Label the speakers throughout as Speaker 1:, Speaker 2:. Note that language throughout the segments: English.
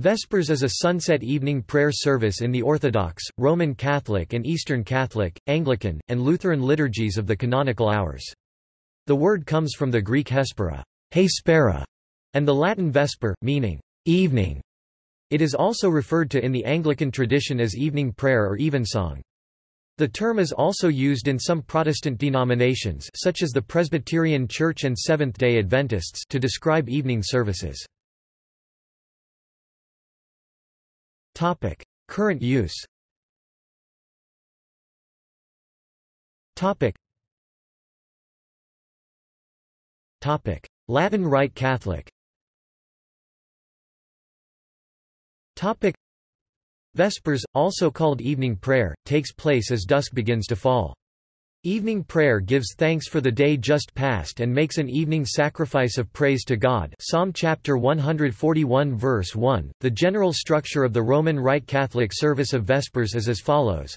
Speaker 1: Vespers is a sunset evening prayer service in the Orthodox, Roman Catholic and Eastern Catholic, Anglican, and Lutheran liturgies of the canonical hours. The word comes from the Greek hespera, hespera and the Latin vesper, meaning evening. It is also referred to in the Anglican tradition as evening prayer or evensong. The term is also used in some Protestant denominations such as the Presbyterian Church and Seventh-day Adventists to describe evening services. Topic: Current use. Topic. Topic: Latin Rite Catholic. Topic: Vespers, also called evening prayer, takes place as dusk begins to fall. Evening prayer gives thanks for the day just past and makes an evening sacrifice of praise to God Psalm chapter 141 verse 1. The general structure of the Roman Rite Catholic service of Vespers is as follows.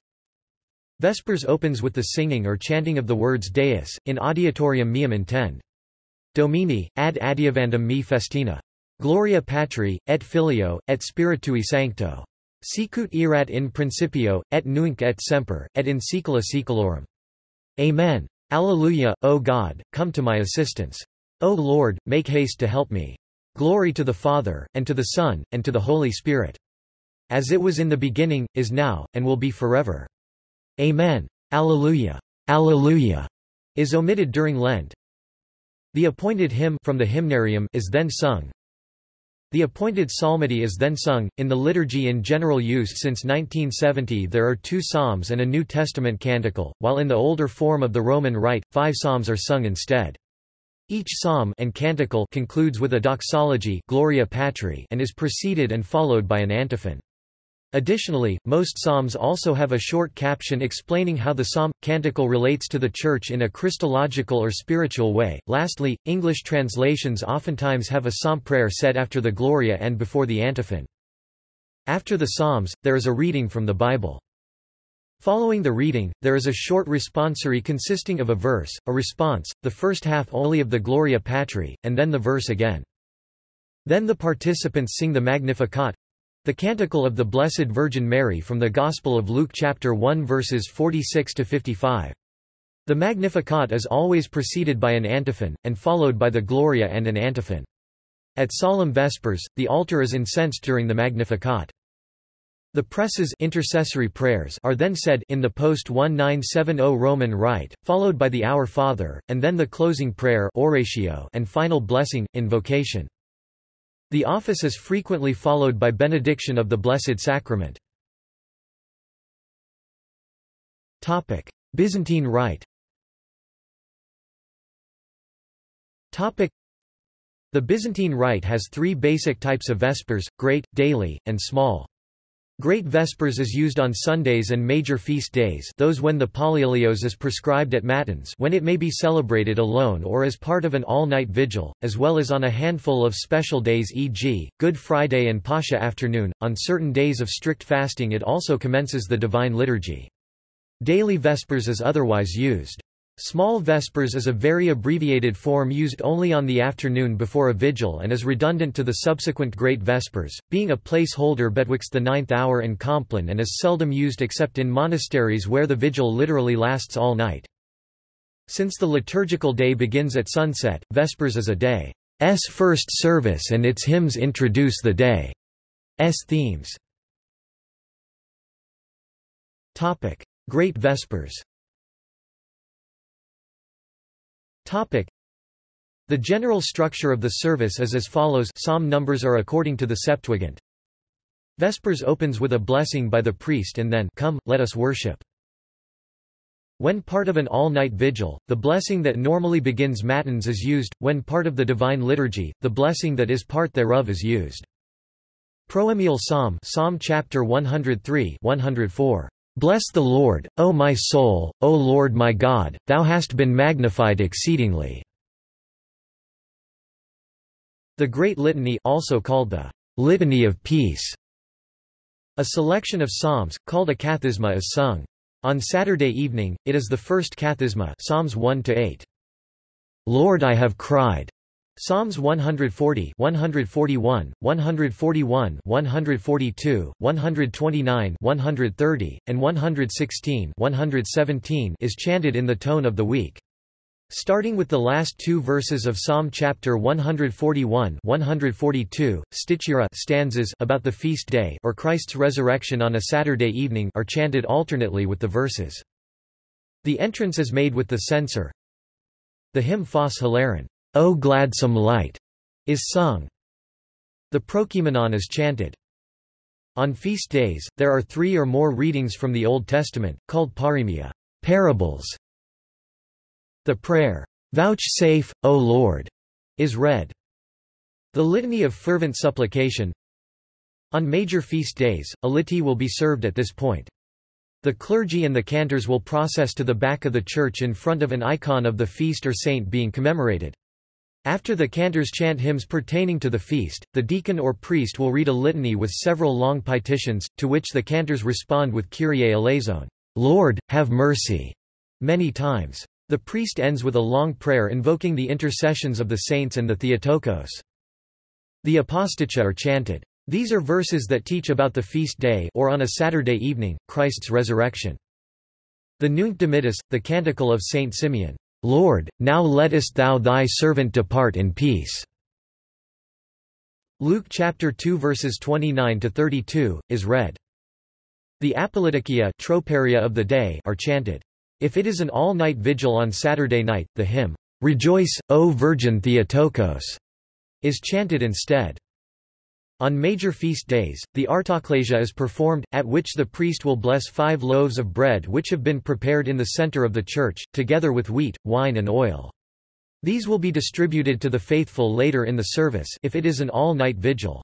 Speaker 1: Vespers opens with the singing or chanting of the words Deus, in adiutorium meum intend. Domini, ad adiuvandum me festina. Gloria Patri, et Filio, et Spiritui Sancto. Sicut erat in principio, et nunc et semper, et in saecula saeculorum. Amen. Alleluia, O God, come to my assistance. O Lord, make haste to help me. Glory to the Father, and to the Son, and to the Holy Spirit. As it was in the beginning, is now, and will be forever. Amen. Alleluia. Alleluia is omitted during Lent. The appointed hymn from the hymnarium is then sung, the appointed psalmody is then sung. In the liturgy in general use since 1970, there are two psalms and a New Testament canticle, while in the older form of the Roman Rite, five psalms are sung instead. Each psalm and canticle concludes with a doxology Gloria Patri and is preceded and followed by an antiphon. Additionally, most psalms also have a short caption explaining how the psalm canticle relates to the Church in a Christological or spiritual way. Lastly, English translations oftentimes have a psalm prayer said after the Gloria and before the antiphon. After the psalms, there is a reading from the Bible. Following the reading, there is a short responsory consisting of a verse, a response, the first half only of the Gloria Patri, and then the verse again. Then the participants sing the Magnificat, the Canticle of the Blessed Virgin Mary from the Gospel of Luke chapter 1 verses 46 to 55. The Magnificat is always preceded by an antiphon, and followed by the Gloria and an antiphon. At solemn vespers, the altar is incensed during the Magnificat. The preces intercessory prayers are then said in the post-1970 Roman Rite, followed by the Our Father, and then the closing prayer oratio and final blessing, invocation. The office is frequently followed by benediction of the Blessed Sacrament. Byzantine Rite The Byzantine Rite has three basic types of Vespers, great, daily, and small. Great Vespers is used on Sundays and major feast days those when the Polyeleos is prescribed at Matins when it may be celebrated alone or as part of an all-night vigil, as well as on a handful of special days e.g., Good Friday and Pascha afternoon. On certain days of strict fasting it also commences the Divine Liturgy. Daily Vespers is otherwise used. Small Vespers is a very abbreviated form used only on the afternoon before a vigil and is redundant to the subsequent Great Vespers, being a placeholder betwixt the ninth hour and Compline and is seldom used except in monasteries where the vigil literally lasts all night. Since the liturgical day begins at sunset, Vespers is a day's first service and its hymns introduce the day's themes. Great Vespers Topic. The general structure of the service is as follows psalm numbers are according to the Septuagint. Vespers opens with a blessing by the priest and then Come, let us worship. When part of an all-night vigil, the blessing that normally begins matins is used, when part of the divine liturgy, the blessing that is part thereof is used. Proemial Psalm Psalm chapter 103 104 Bless the Lord, O my soul, O Lord my God, thou hast been magnified exceedingly. The Great Litany also called the Litany of Peace. A selection of psalms, called a kathisma is sung. On Saturday evening, it is the first kathisma Psalms 1 -8. Lord I have cried. Psalms 140 141, 141 142, 129 130, and 116 117 is chanted in the tone of the week. Starting with the last two verses of Psalm chapter 141 142, stichira stanzas about the feast day or Christ's resurrection on a Saturday evening are chanted alternately with the verses. The entrance is made with the censer. The hymn Phos Hilaron, O gladsome light, is sung. The Prokeimenon is chanted. On feast days, there are three or more readings from the Old Testament, called paroemia parables. The prayer, Vouchsafe, O Lord, is read. The litany of fervent supplication. On major feast days, a litany will be served at this point. The clergy and the cantors will process to the back of the church in front of an icon of the feast or saint being commemorated. After the cantors chant hymns pertaining to the feast, the deacon or priest will read a litany with several long petitions, to which the cantors respond with Kyrie eleison, Lord, have mercy, many times. The priest ends with a long prayer invoking the intercessions of the saints and the Theotokos. The aposticha are chanted. These are verses that teach about the feast day or on a Saturday evening, Christ's resurrection. The Nunc Dimittis, the canticle of Saint Simeon, Lord, now lettest thou thy servant depart in peace. Luke chapter 2 verses 29 to 32 is read. The Apolytikia troparia of the day are chanted. If it is an all-night vigil on Saturday night, the hymn, Rejoice, O Virgin Theotokos, is chanted instead. On major feast days, the artoklasia is performed, at which the priest will bless five loaves of bread which have been prepared in the center of the church, together with wheat, wine and oil. These will be distributed to the faithful later in the service if it is an all-night vigil.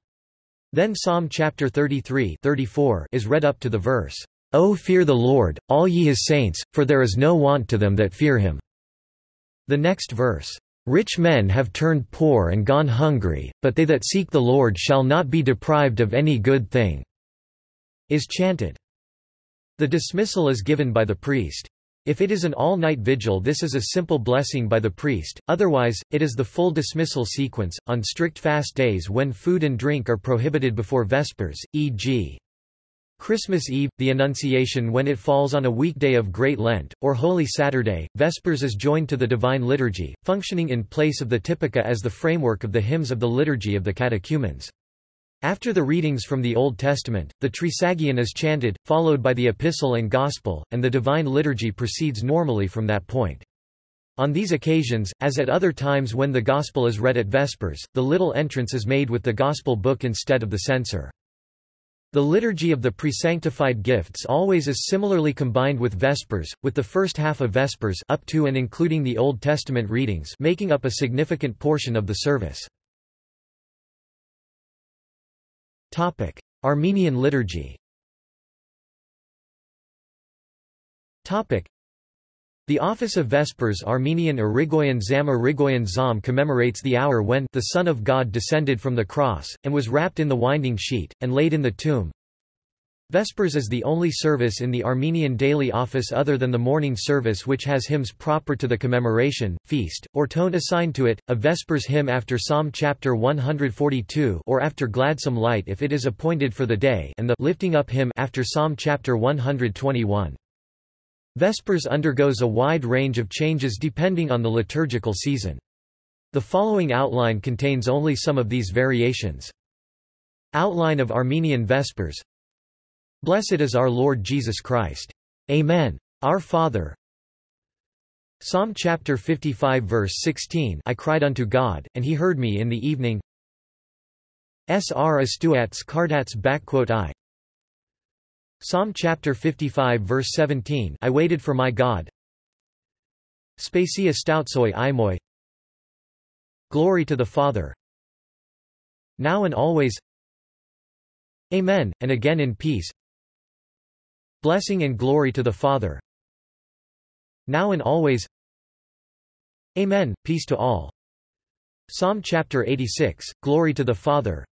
Speaker 1: Then Psalm chapter 33 34 is read up to the verse, O fear the Lord, all ye his saints, for there is no want to them that fear him." The next verse, "...rich men have turned poor and gone hungry, but they that seek the Lord shall not be deprived of any good thing," is chanted. The dismissal is given by the priest. If it is an all-night vigil this is a simple blessing by the priest, otherwise, it is the full dismissal sequence, on strict fast days when food and drink are prohibited before Vespers, e.g. Christmas Eve, the Annunciation when it falls on a weekday of Great Lent, or Holy Saturday, Vespers is joined to the Divine Liturgy, functioning in place of the Typica as the framework of the hymns of the liturgy of the catechumens. After the readings from the Old Testament, the Trisagion is chanted, followed by the Epistle and Gospel, and the Divine Liturgy proceeds normally from that point. On these occasions, as at other times when the Gospel is read at Vespers, the little entrance is made with the Gospel book instead of the censer. The liturgy of the presanctified gifts always is similarly combined with Vespers, with the first half of Vespers up to and including the Old Testament readings making up a significant portion of the service. Armenian liturgy the office of Vespers Armenian Erekoyan Zam Erekoyan Zam commemorates the hour when the Son of God descended from the cross, and was wrapped in the winding sheet, and laid in the tomb. Vespers is the only service in the Armenian daily office other than the morning service which has hymns proper to the commemoration, feast, or tone assigned to it, a Vespers hymn after Psalm chapter 142 or after Gladsome Light if it is appointed for the day and the lifting up hymn after Psalm chapter 121. Vespers undergoes a wide range of changes depending on the liturgical season. The following outline contains only some of these variations. Outline of Armenian Vespers Blessed is our Lord Jesus Christ. Amen. Our Father. Psalm chapter 55 verse 16 I cried unto God, and he heard me in the evening. Sr astuats cardats I Psalm chapter 55 verse 17 I waited for my God. Spacia stoutsoi imoi Glory to the Father. Now and always. Amen, and again in peace. Blessing and glory to the Father. Now and always. Amen, peace to all. Psalm chapter 86, Glory to the Father.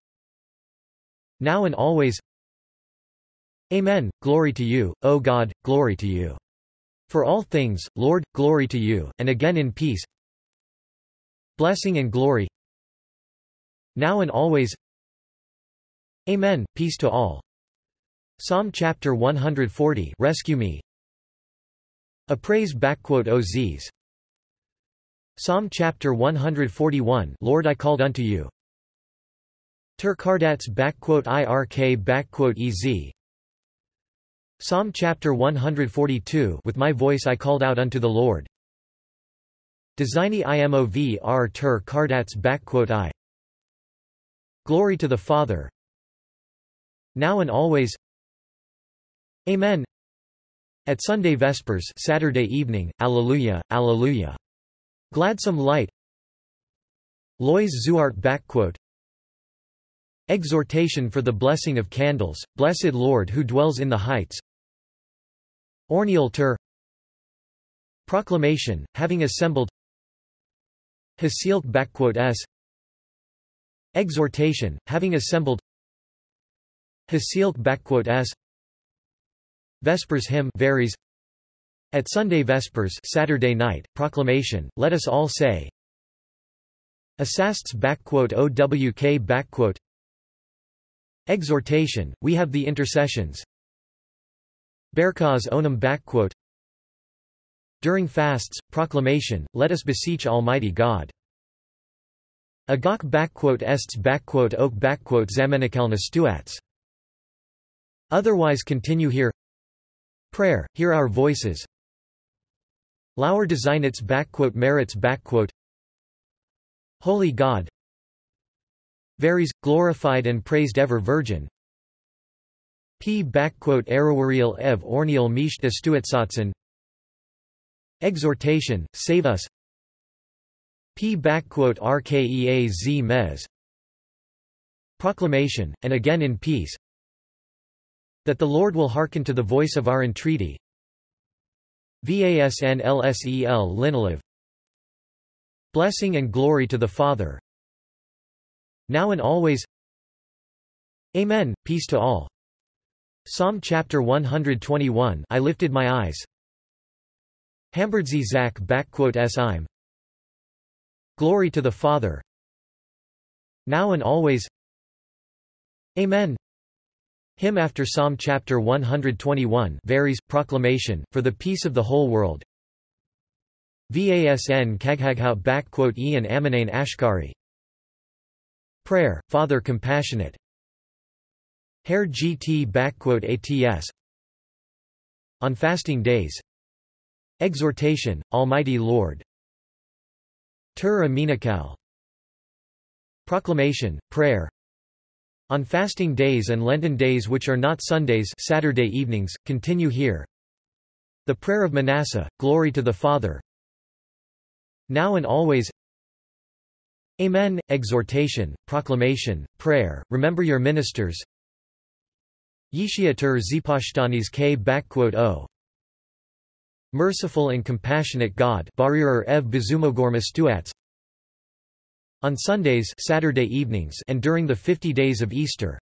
Speaker 1: Now and always. Amen. Glory to you, O God, glory to you. For all things, Lord, glory to you, and again in peace. Blessing and glory. now and always Amen, peace to all Psalm chapter 140 Rescue me A praise Oziz Psalm chapter 141 Lord I called unto you Tur backquote irk backquote ez Psalm chapter 142 With my voice I called out unto the Lord. Designi imov r tur kardats i. Glory to the Father. Now and always. Amen. At Sunday Vespers Saturday evening, Alleluia, Alleluia. Gladsome light. Lois Zuart backquote. Exhortation for the blessing of candles, Blessed Lord who dwells in the heights Orneal Tur Proclamation, having assembled. Hasilk s. Exhortation, having assembled. Hasilk s. Vespers hymn varies. At Sunday Vespers Saturday night, proclamation, let us all say. Asasts OWK Exhortation, we have the intercessions Berkaz onum backquote During fasts, proclamation, let us beseech Almighty God. Agak backquote ests backquote zamenikalna stuats. Otherwise continue here Prayer, hear our voices Lauer its backquote merits Holy God Varies, glorified and praised ever Virgin P. Erawariel ev orniel misht estuetsatsen. Exhortation, save us. P. Rkeaz mes Proclamation, and again in peace. That the Lord will hearken to the voice of our entreaty. Vasn lsel linoliv Blessing and glory to the Father. Now and always. Amen, peace to all. Psalm chapter 121 I lifted my eyes. Hamberdzi Zach im. Glory to the Father. Now and always. Amen. Hymn after Psalm chapter 121 varies proclamation for the peace of the whole world. Vasn Kaghaghout backquote Ian Aminane Ashkari Prayer, Father Compassionate Hair GT backquote ATS On fasting days. Exhortation, Almighty Lord. Tur Aminakal. Proclamation, Prayer. On fasting days and Lenten days which are not Sundays Saturday evenings, continue here. The Prayer of Manasseh, Glory to the Father. Now and always. Amen. Exhortation, proclamation, prayer, remember your ministers. Yishiatur Zipashtanis K. O. Oh, merciful and compassionate God On Sundays Saturday evenings and during the fifty days of Easter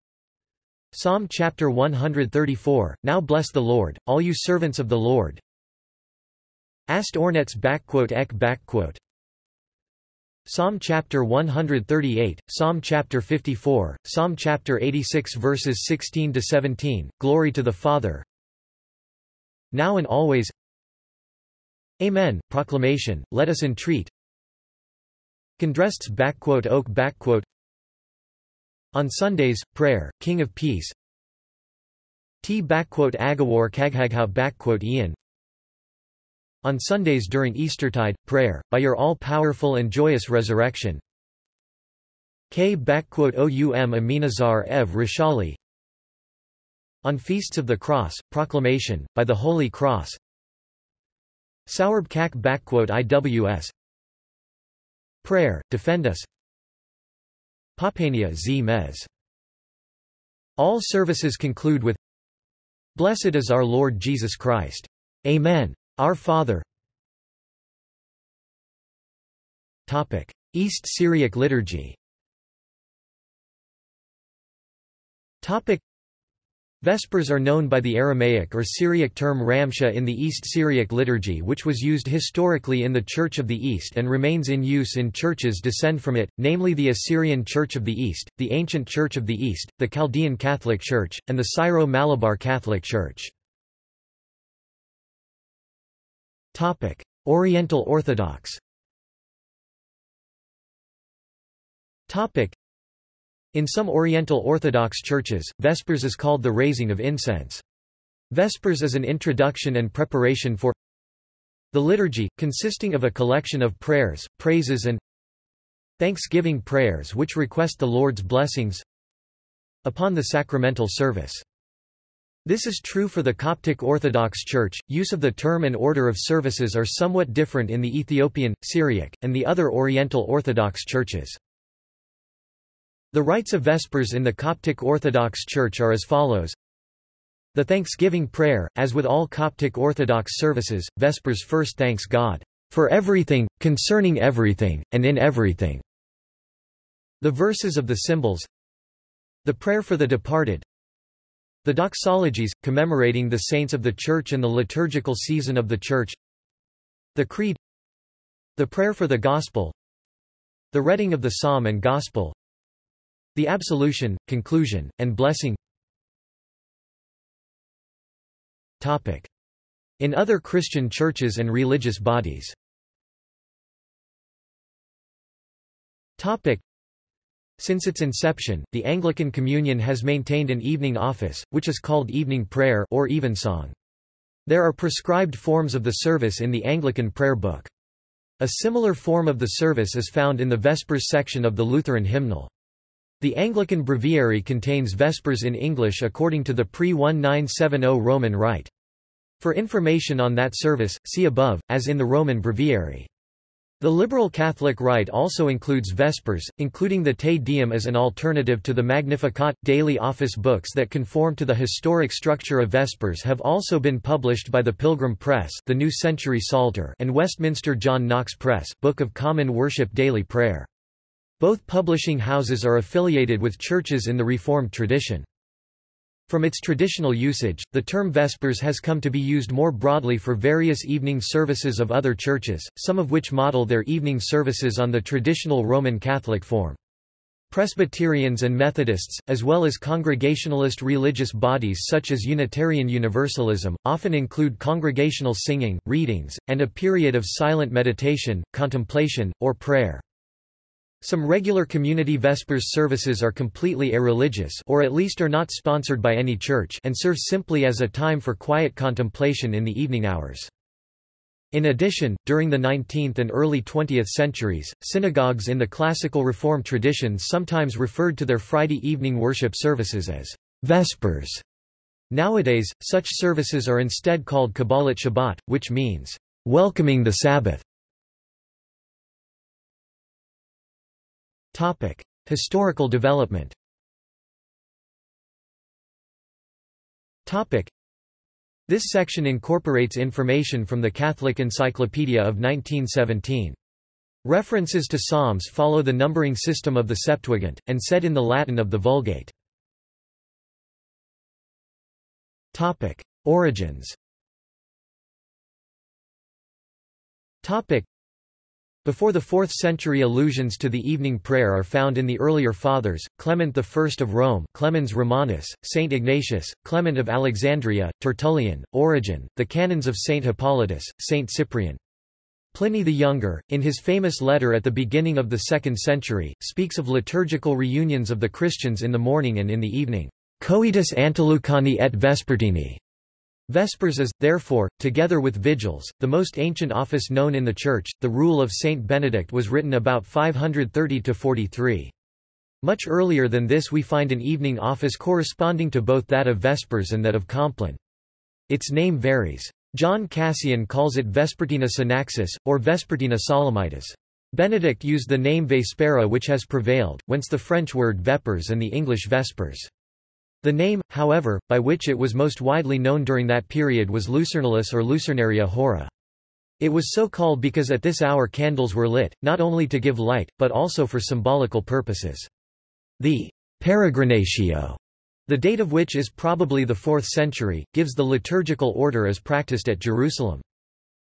Speaker 1: Psalm chapter 134, Now bless the Lord, all you servants of the Lord. Ast ornets ek Psalm chapter 138, Psalm chapter 54, Psalm chapter 86 verses 16 to 17. Glory to the Father. Now and always. Amen. Proclamation. Let us entreat. Condrests backquote oak backquote. On Sundays, prayer, King of Peace. T backquote Agawar Kaghaghout backquote Ian. On Sundays during Eastertide, prayer, by your all-powerful and joyous resurrection. K. Aminazar Ev Rishali On Feasts of the Cross, proclamation, by the Holy Cross. Saurb Kak IWS Prayer, defend us. Papania z mes. All services conclude with Blessed is our Lord Jesus Christ. Amen. Our Father Topic. East Syriac liturgy Topic. Vespers are known by the Aramaic or Syriac term Ramsha in the East Syriac liturgy which was used historically in the Church of the East and remains in use in churches descend from it, namely the Assyrian Church of the East, the Ancient Church of the East, the Chaldean Catholic Church, and the Syro-Malabar Catholic Church. Oriental Orthodox in some Oriental Orthodox churches, Vespers is called the raising of incense. Vespers is an introduction and preparation for the liturgy, consisting of a collection of prayers, praises and thanksgiving prayers which request the Lord's blessings upon the sacramental service. This is true for the Coptic Orthodox Church. Use of the term and order of services are somewhat different in the Ethiopian, Syriac, and the other Oriental Orthodox churches. The rites of Vespers in the Coptic Orthodox Church are as follows. The Thanksgiving Prayer, as with all Coptic Orthodox services, Vespers first thanks God for everything, concerning everything, and in everything. The verses of the symbols The prayer for the departed The doxologies, commemorating the saints of the Church and the liturgical season of the Church The Creed The prayer for the Gospel The reading of the Psalm and Gospel the absolution, conclusion, and blessing. Topic. In other Christian churches and religious bodies since its inception, the Anglican Communion has maintained an evening office, which is called evening prayer or evensong. There are prescribed forms of the service in the Anglican prayer book. A similar form of the service is found in the Vespers section of the Lutheran hymnal. The Anglican Breviary contains Vespers in English according to the pre-1970 Roman Rite. For information on that service, see above, as in the Roman Breviary. The Liberal Catholic Rite also includes Vespers, including the Te Deum as an alternative to the Magnificat. Daily office books that conform to the historic structure of Vespers have also been published by the Pilgrim Press, the New Century Psalter, and Westminster John Knox Press, Book of Common Worship Daily Prayer. Both publishing houses are affiliated with churches in the Reformed tradition. From its traditional usage, the term Vespers has come to be used more broadly for various evening services of other churches, some of which model their evening services on the traditional Roman Catholic form. Presbyterians and Methodists, as well as Congregationalist religious bodies such as Unitarian Universalism, often include congregational singing, readings, and a period of silent meditation, contemplation, or prayer. Some regular community Vespers services are completely irreligious or at least are not sponsored by any church and serve simply as a time for quiet contemplation in the evening hours. In addition, during the 19th and early 20th centuries, synagogues in the classical Reform tradition sometimes referred to their Friday evening worship services as Vespers. Nowadays, such services are instead called Kabbalat Shabbat, which means, welcoming the Sabbath. Topic: Historical development. Topic: This section incorporates information from the Catholic Encyclopedia of 1917. References to Psalms follow the numbering system of the Septuagint, and said in the Latin of the Vulgate. Topic. Origins before the 4th century allusions to the evening prayer are found in the earlier Fathers, Clement I of Rome Clemens Romanus, Saint Ignatius, Clement of Alexandria, Tertullian, Origen, the canons of Saint Hippolytus, Saint Cyprian. Pliny the Younger, in his famous letter at the beginning of the 2nd century, speaks of liturgical reunions of the Christians in the morning and in the evening. Coetus Antelucani et Vespertini. Vespers is, therefore, together with vigils, the most ancient office known in the Church. The Rule of Saint Benedict was written about 530–43. Much earlier than this we find an evening office corresponding to both that of Vespers and that of Compline. Its name varies. John Cassian calls it Vespertina Synaxis, or Vespertina Solemnitas. Benedict used the name Vespera which has prevailed, whence the French word vepers and the English vespers. The name, however, by which it was most widely known during that period was Lucernalis or Lucernaria hora. It was so called because at this hour candles were lit, not only to give light, but also for symbolical purposes. The peregrinatio, the date of which is probably the 4th century, gives the liturgical order as practiced at Jerusalem.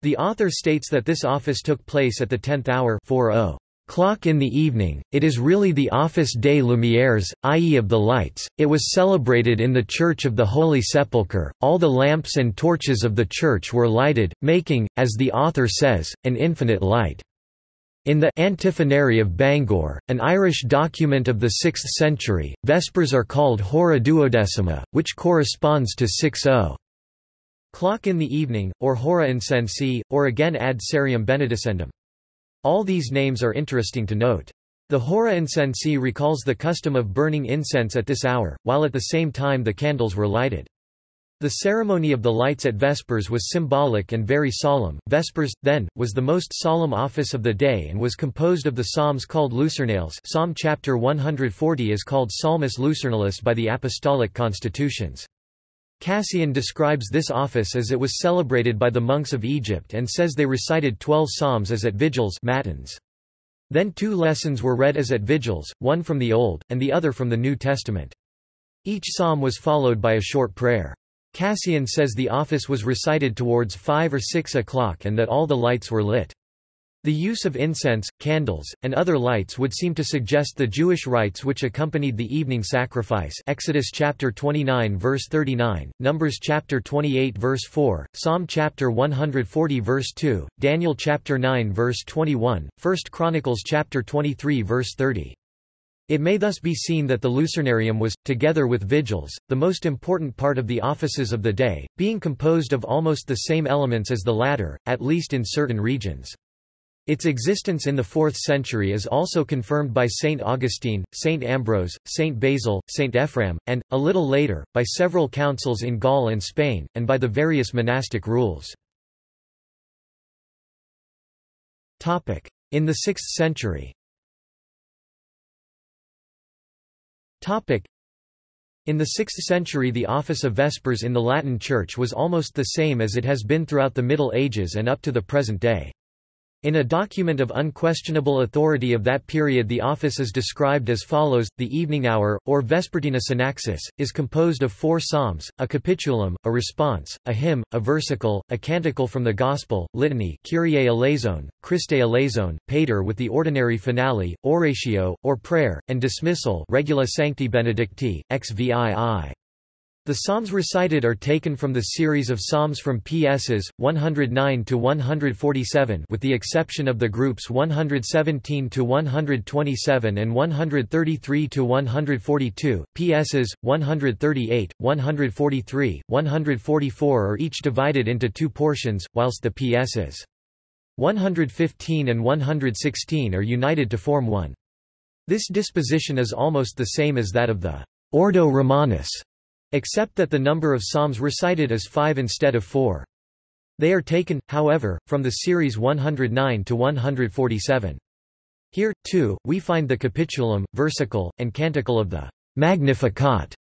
Speaker 1: The author states that this office took place at the tenth hour 40 clock in the evening, it is really the Office des Lumières, i.e. of the lights, it was celebrated in the Church of the Holy Sepulchre, all the lamps and torches of the church were lighted, making, as the author says, an infinite light. In the Antiphonary of Bangor, an Irish document of the 6th century, Vespers are called Hora duodecima, which corresponds to 6-0. Clock in the evening, or Hora incensi, or again ad cereum benedicendum. All these names are interesting to note. The Hora incensi recalls the custom of burning incense at this hour, while at the same time the candles were lighted. The ceremony of the lights at Vespers was symbolic and very solemn. Vespers, then, was the most solemn office of the day and was composed of the psalms called lucernales Psalm chapter 140 is called Psalmus lucernalis by the apostolic constitutions. Cassian describes this office as it was celebrated by the monks of Egypt and says they recited twelve psalms as at vigils matins. Then two lessons were read as at vigils, one from the Old, and the other from the New Testament. Each psalm was followed by a short prayer. Cassian says the office was recited towards 5 or 6 o'clock and that all the lights were lit. The use of incense, candles, and other lights would seem to suggest the Jewish rites which accompanied the evening sacrifice Exodus chapter 29 verse 39, Numbers chapter 28 verse 4, Psalm chapter 140 verse 2, Daniel chapter 9 verse 21, 1 Chronicles chapter 23 verse 30. It may thus be seen that the lucernarium was, together with vigils, the most important part of the offices of the day, being composed of almost the same elements as the latter, at least in certain regions. Its existence in the 4th century is also confirmed by Saint Augustine, Saint Ambrose, Saint Basil, Saint Ephraim, and, a little later, by several councils in Gaul and Spain, and by the various monastic rules. In the 6th century In the 6th century the office of Vespers in the Latin Church was almost the same as it has been throughout the Middle Ages and up to the present day. In a document of unquestionable authority of that period the office is described as follows, the evening hour, or Vespertina Synaxis, is composed of four psalms, a capitulum, a response, a hymn, a versicle, a canticle from the Gospel, litany Kyrie eleison, Christe eleison, Pater with the ordinary finale, oratio, or prayer, and dismissal Regula Sancti Benedicti, XVII. The psalms recited are taken from the series of psalms from PSs 109 to 147 with the exception of the groups 117 to 127 and 133 to 142. PSs 138, 143, 144 are each divided into two portions, whilst the PSs 115 and 116 are united to form one. This disposition is almost the same as that of the Ordo Romanus Except that the number of psalms recited is five instead of four. They are taken, however, from the series 109 to 147. Here, too, we find the capitulum, versicle, and canticle of the Magnificat.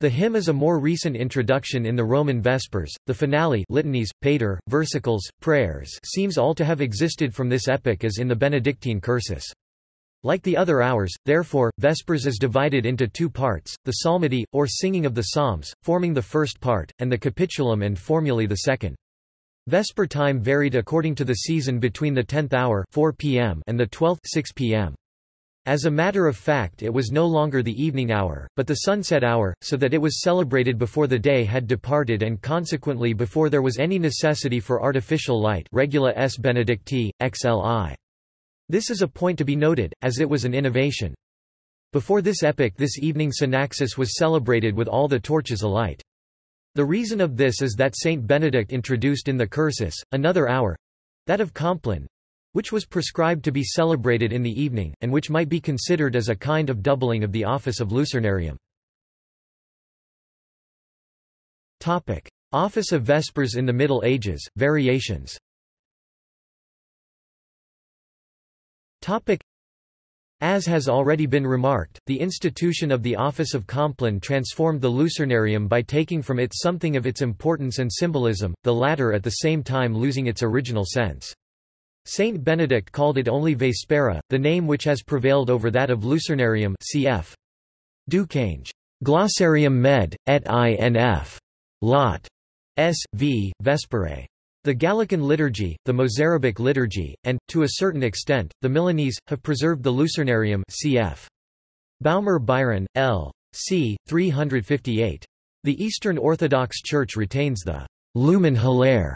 Speaker 1: The hymn is a more recent introduction in the Roman Vespers. The finale litanies, pater, versicles, prayers seems all to have existed from this epoch as in the Benedictine cursus. Like the other hours, therefore, Vespers is divided into two parts, the psalmody, or singing of the psalms, forming the first part, and the capitulum and formulae the second. Vesper time varied according to the season between the 10th hour 4 p.m. and the 12th 6 p.m. As a matter of fact it was no longer the evening hour, but the sunset hour, so that it was celebrated before the day had departed and consequently before there was any necessity for artificial light regula s benedicti, xli. This is a point to be noted, as it was an innovation. Before this epoch this evening Synaxis was celebrated with all the torches alight. The reason of this is that Saint Benedict introduced in the cursus, another hour—that of Compline—which was prescribed to be celebrated in the evening, and which might be considered as a kind of doubling of the office of Lucernarium. Topic. Office of Vespers in the Middle Ages, variations As has already been remarked, the institution of the office of Compline transformed the Lucernarium by taking from it something of its importance and symbolism, the latter at the same time losing its original sense. Saint Benedict called it only Vespera, the name which has prevailed over that of Lucernarium cf. Ducange. Glossarium med. et inf. Lot. S. v. Vesperae. The Gallican liturgy, the Mozarabic liturgy, and, to a certain extent, the Milanese, have preserved the Lucernarium cf. Baumer Biron, L. c. 358. The Eastern Orthodox Church retains the Lumen Hilare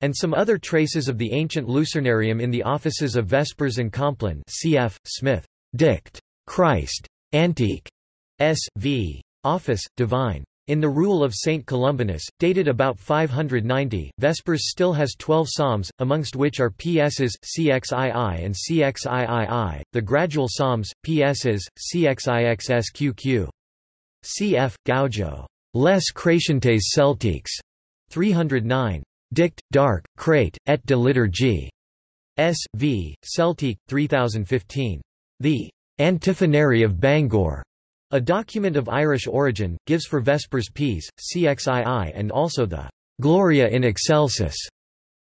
Speaker 1: and some other traces of the ancient Lucernarium in the offices of Vespers and Compline cf. Smith. Dict. Christ. Antique. S. v. Office, Divine. In the Rule of Saint Columbanus, dated about 590, Vespers still has 12 psalms, amongst which are PSs, CXII and CXIII, the gradual psalms, PSs, CXIXSQQ. Cf. Gaujo. Les Crescentes Celtiques. 309. Dict, Dark, Crate, et de liturgie. S. v. Celtique, 3015. The Antiphonary of Bangor. A document of Irish origin, gives for Vespers Ps, CXII and also the Gloria in Excelsis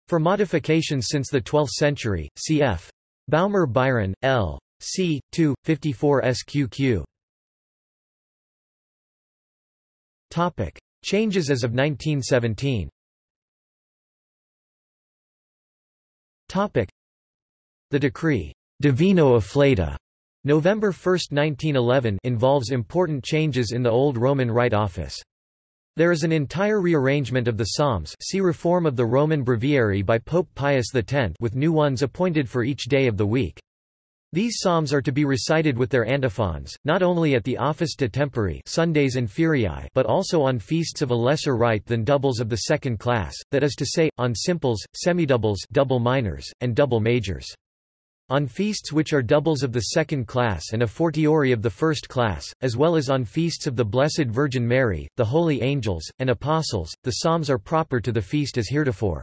Speaker 1: for modifications since the 12th century, cf. Baumer Biron, L. c. 2, 54 SQQ. Topic. Changes as of 1917 Topic. The decree, Divino Afflatu, November 1, 1911 involves important changes in the Old Roman Rite Office. There is an entire rearrangement of the Psalms see Reform of the Roman Breviary by Pope Pius X with new ones appointed for each day of the week. These psalms are to be recited with their antiphons, not only at the Office de Tempore Sundays and Feriae but also on feasts of a lesser rite than doubles of the second class, that is to say, on simples, semidoubles double minors, and double majors. On feasts which are doubles of the second class and a fortiori of the first class, as well as on feasts of the Blessed Virgin Mary, the holy angels, and apostles, the psalms are proper to the feast as heretofore.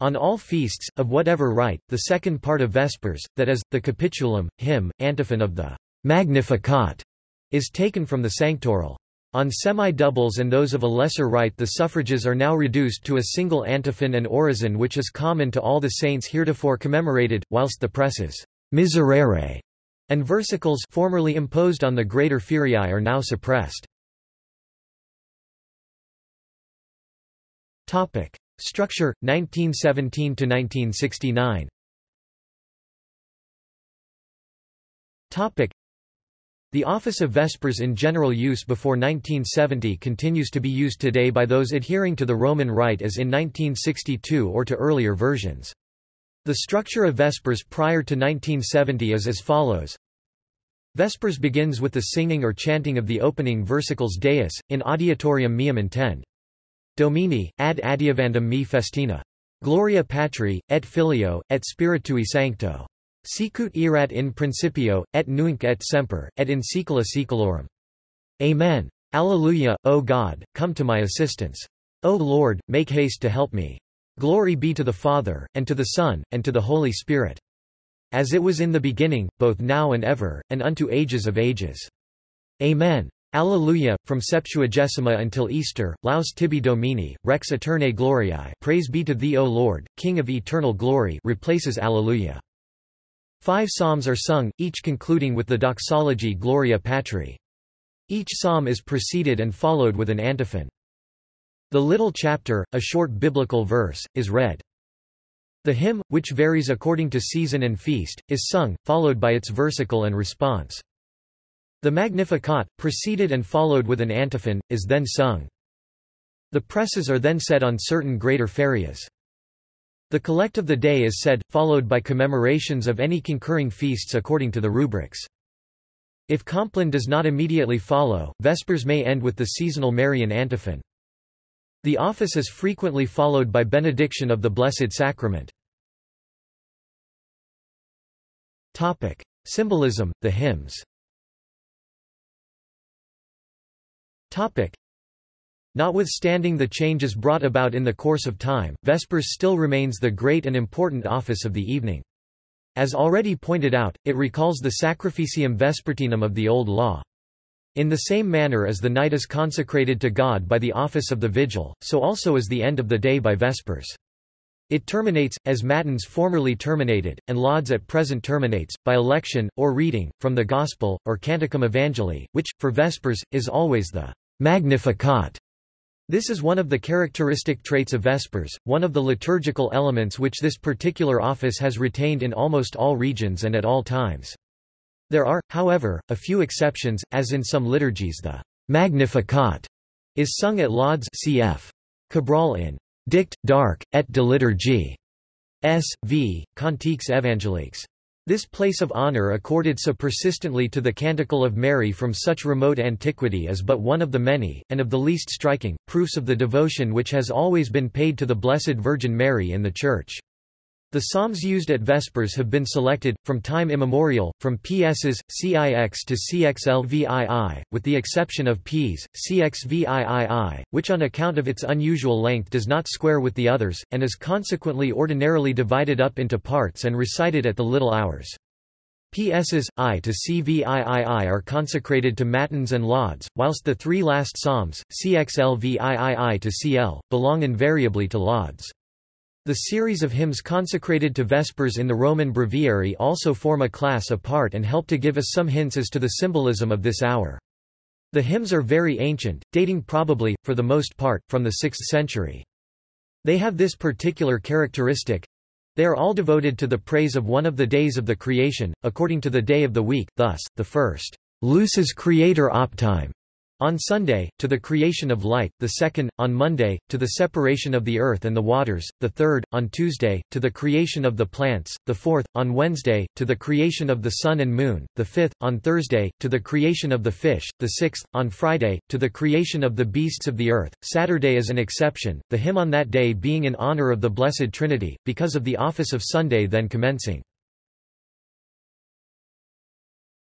Speaker 1: On all feasts, of whatever rite, the second part of Vespers, that is, the capitulum, hymn, antiphon of the Magnificat, is taken from the sanctoral. On semi-doubles and those of a lesser rite the suffrages are now reduced to a single antiphon and orison which is common to all the saints heretofore commemorated, whilst the preces miserere and versicles formerly imposed on the greater feriae are now suppressed. Topic. Structure, 1917–1969 Topic. The office of Vespers in general use before 1970 continues to be used today by those adhering to the Roman Rite as in 1962 or to earlier versions. The structure of Vespers prior to 1970 is as follows. Vespers begins with the singing or chanting of the opening versicles Deus, in adiutorium meum intend. Domini, ad adiuvandum me festina. Gloria Patri, et Filio, et Spiritui Sancto. Sicut erat in principio, et nunc et semper, et in saecula saeculorum. Amen. Alleluia, O God, come to my assistance. O Lord, make haste to help me. Glory be to the Father, and to the Son, and to the Holy Spirit. As it was in the beginning, both now and ever, and unto ages of ages. Amen. Alleluia, from Septuagesima until Easter, Laus tibi Domini, Rex Aeternae Gloriae Praise be to thee O Lord, King of eternal glory replaces Alleluia. Five psalms are sung, each concluding with the doxology Gloria Patri. Each psalm is preceded and followed with an antiphon. The little chapter, a short biblical verse, is read. The hymn, which varies according to season and feast, is sung, followed by its versicle and response. The Magnificat, preceded and followed with an antiphon, is then sung. The preces are then set on certain greater ferias. The collect of the day is said, followed by commemorations of any concurring feasts according to the rubrics. If Compline does not immediately follow, Vespers may end with the seasonal Marian antiphon. The office is frequently followed by benediction of the Blessed Sacrament. Topic. Symbolism, the hymns Topic. Notwithstanding the changes brought about in the course of time, Vespers still remains the great and important office of the evening. As already pointed out, it recalls the Sacrificium Vespertinum of the Old Law. In the same manner as the night is consecrated to God by the office of the vigil, so also is the end of the day by Vespers. It terminates, as Matins formerly terminated, and Lauds at present terminates, by election, or reading, from the Gospel, or Canticum Evangelii, which, for Vespers, is always the Magnificat. This is one of the characteristic traits of Vespers, one of the liturgical elements which this particular office has retained in almost all regions and at all times. There are, however, a few exceptions, as in some liturgies the Magnificat is sung at Lauds cf. Cabrol in Dict, d'Arc, et de liturgie. S. V. Cantiques évangéliques. This place of honor accorded so persistently to the Canticle of Mary from such remote antiquity is but one of the many, and of the least striking, proofs of the devotion which has always been paid to the Blessed Virgin Mary in the Church. The psalms used at Vespers have been selected, from time immemorial, from PSs, CIX to CXLVII, with the exception of Ps, CXVIII, which on account of its unusual length does not square with the others, and is consequently ordinarily divided up into parts and recited at the little hours. PSs, I to CVIII are consecrated to Matins and Lauds, whilst the three last psalms, CXLVIII to CL, belong invariably to Lauds. The series of hymns consecrated to Vespers in the Roman Breviary also form a class apart and help to give us some hints as to the symbolism of this hour. The hymns are very ancient, dating probably, for the most part, from the 6th century. They have this particular characteristic. They are all devoted to the praise of one of the days of the creation, according to the day of the week, thus, the first, Lucis Creator Optime, on Sunday, to the creation of light, the second, on Monday, to the separation of the earth and the waters, the third, on Tuesday, to the creation of the plants, the fourth, on Wednesday, to the creation of the sun and moon, the fifth, on Thursday, to the creation of the fish, the sixth, on Friday, to the creation of the beasts of the earth. Saturday is an exception, the hymn on that day being in honor of the Blessed Trinity, because of the office of Sunday then commencing.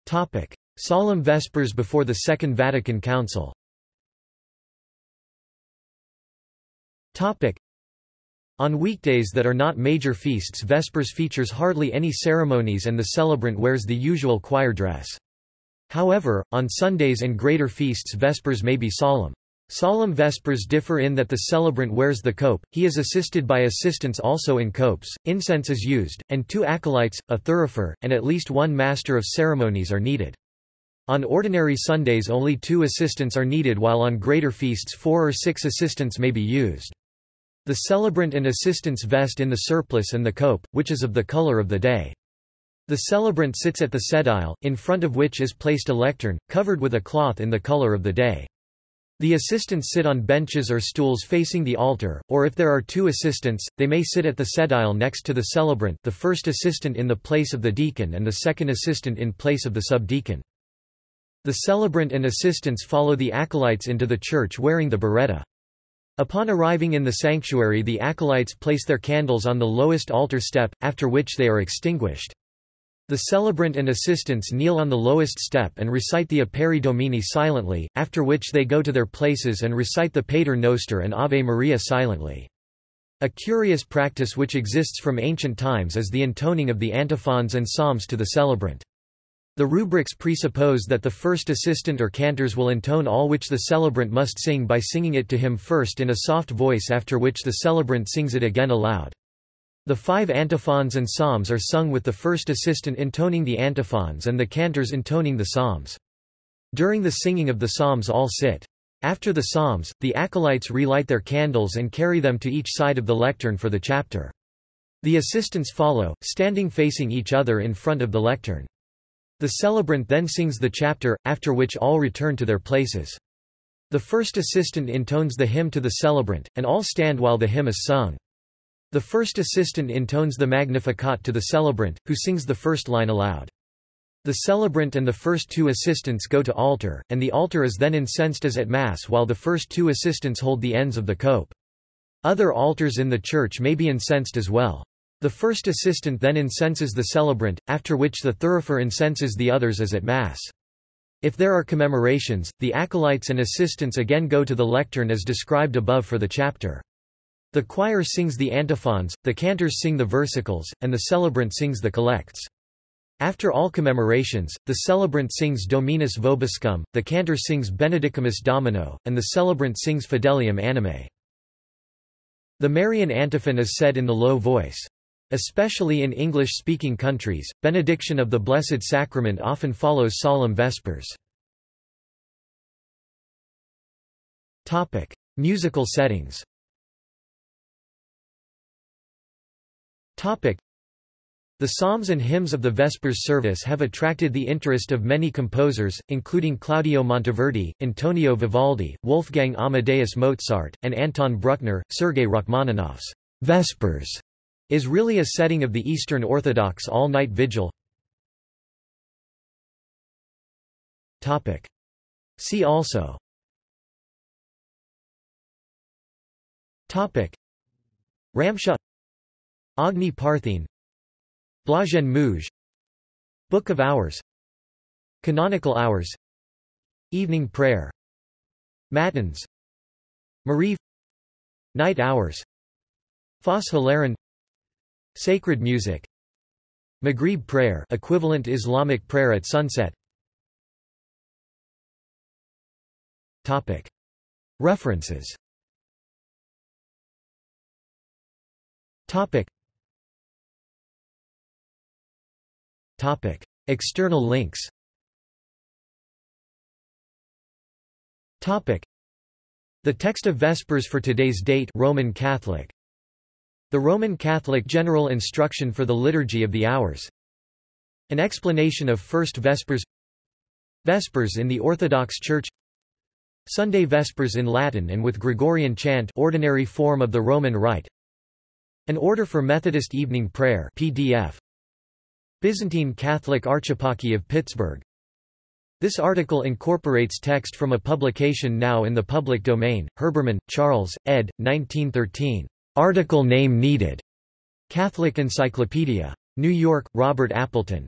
Speaker 1: Topic. Solemn Vespers before the Second Vatican Council On weekdays that are not major feasts Vespers features hardly any ceremonies and the celebrant wears the usual choir dress. However, on Sundays and greater feasts Vespers may be solemn. Solemn Vespers differ in that the celebrant wears the cope, he is assisted by assistants also in copes, incense is used, and two acolytes, a thurifer, and at least one master of ceremonies are needed. On ordinary Sundays only two assistants are needed while on greater feasts four or six assistants may be used. The celebrant and assistants vest in the surplice and the cope, which is of the color of the day. The celebrant sits at the sedile, in front of which is placed a lectern, covered with a cloth in the color of the day. The assistants sit on benches or stools facing the altar, or if there are two assistants, they may sit at the sedile next to the celebrant the first assistant in the place of the deacon and the second assistant in place of the subdeacon. The celebrant and assistants follow the acolytes into the church wearing the biretta. Upon arriving in the sanctuary the acolytes place their candles on the lowest altar step, after which they are extinguished. The celebrant and assistants kneel on the lowest step and recite the Aperi Domine silently, after which they go to their places and recite the Pater Noster and Ave Maria silently. A curious practice which exists from ancient times is the intoning of the antiphons and psalms to the celebrant. The rubrics presuppose that the first assistant or cantors will intone all which the celebrant must sing by singing it to him first in a soft voice after which the celebrant sings it again aloud. The five antiphons and psalms are sung with the first assistant intoning the antiphons and the cantors intoning the psalms. During the singing of the psalms all sit. After the psalms, the acolytes relight their candles and carry them to each side of the lectern for the chapter. The assistants follow, standing facing each other in front of the lectern. The celebrant then sings the chapter, after which all return to their places. The first assistant intones the hymn to the celebrant, and all stand while the hymn is sung. The first assistant intones the Magnificat to the celebrant, who sings the first line aloud. The celebrant and the first two assistants go to altar, and the altar is then incensed as at Mass while the first two assistants hold the ends of the cope. Other altars in the church may be incensed as well. The first assistant then incenses the celebrant, after which the thurifer incenses the others as at Mass. If there are commemorations, the acolytes and assistants again go to the lectern as described above for the chapter. The choir sings the antiphons, the cantors sing the versicles, and the celebrant sings the collects. After all commemorations, the celebrant sings Dominus Vobiscum, the cantor sings Benedicamus Domino, and the celebrant sings Fidelium Animae. The Marian antiphon is said in the low voice. Especially in English-speaking countries, benediction of the Blessed Sacrament often follows solemn vespers. Topic: Musical settings. Topic: The psalms and hymns of the Vespers service have attracted the interest of many composers, including Claudio Monteverdi, Antonio Vivaldi, Wolfgang Amadeus Mozart, and Anton Bruckner. Sergei Rachmaninoff's Vespers is really a setting of the Eastern Orthodox all-night vigil. Topic: See also. Topic: Ramsha. Agni Parthene Blazhen Muzh Book of Hours. Canonical Hours. Evening Prayer. Matins. Maariv. Night Hours. Phos Hilaron Sacred Music Maghrib Prayer equivalent Islamic prayer at sunset Topic References Topic. Topic. External links Topic. The text of Vespers for today's date Roman Catholic. The Roman Catholic General Instruction for the Liturgy of the Hours. An explanation of First Vespers Vespers in the Orthodox Church Sunday Vespers in Latin and with Gregorian chant ordinary form of the Roman Rite an Order for Methodist Evening Prayer PDF. Byzantine Catholic Archeparchy of Pittsburgh. This article incorporates text from a publication now in the public domain, Herbermann, Charles, ed. 1913. Article name needed. Catholic Encyclopedia. New York, Robert Appleton.